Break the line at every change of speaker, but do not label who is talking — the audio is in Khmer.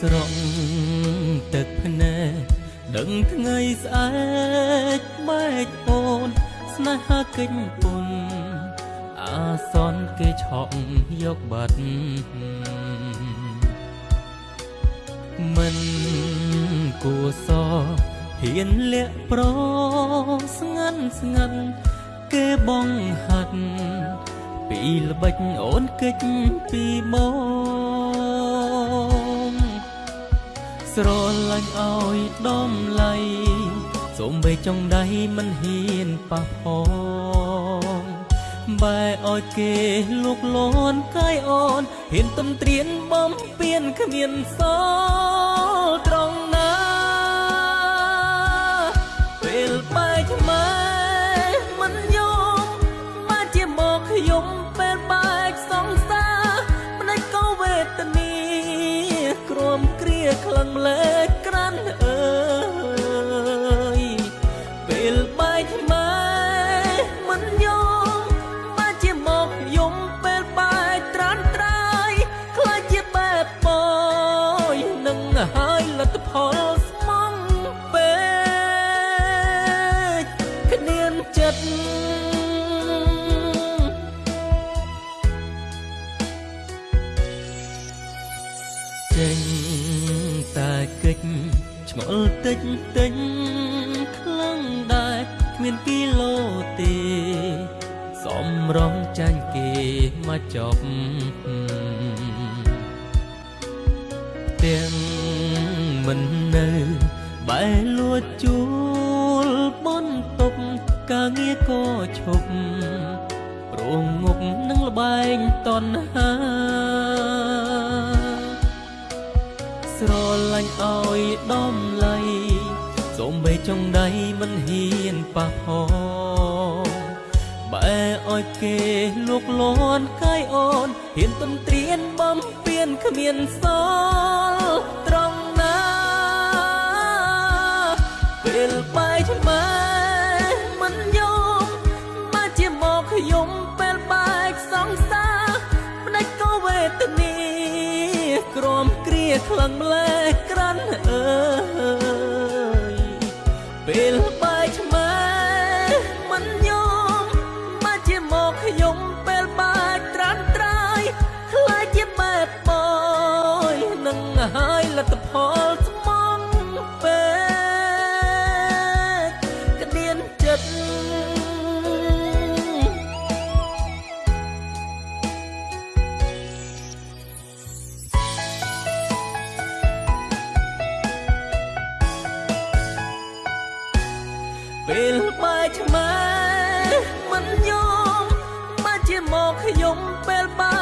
ស្រង់ទឹកភ្នែកដឹងថ្ងៃស្អែកបែកអូន ស្នេហាកិច្ចពុនអាសន្នគេឆក់យកបាត់មិនគួសហ៊ានលាក់ប្រស្ងាត់ស្ងាត់គេបងហាត់ពីល្បិចអូនកិច្ចពីបង ស្រលាញ់ឲ្យដំឡៃសូមបីចុងដៃមិនហ៊ានប៉ះផងបែឲ្យគេលូកលន់កាយអូនហ៊ានទំត្រៀនបំពៀនគ្មានសល់ គ្រាខ្លាំងម្លេ កិច្ចឆ្ងល់តិចតិចខ្លាំងដែរគ្មានគីឡូទេសំរងចាញ់គេមកចប់ទាំងមិននៅបែលួចជួលបនតុកការងារក៏ឈប់ប្រងងប់នឹងលបែងតណ្ហា ស្រលាញ់ឲ្យដំឡៃសូមបីចុងដៃមិនហ៊ានប៉ះផងបែឲ្យគេលូកលន់កាយអូនហ៊ានទំត្រៀនបំពៀនគ្មានសល់ត្រង់ណាពេលបែកថ្មើ ខ្លាំងម្លេះ ពេលបែកឆ្មាមិនយំមកជាមកខ្ញុំពេលបែ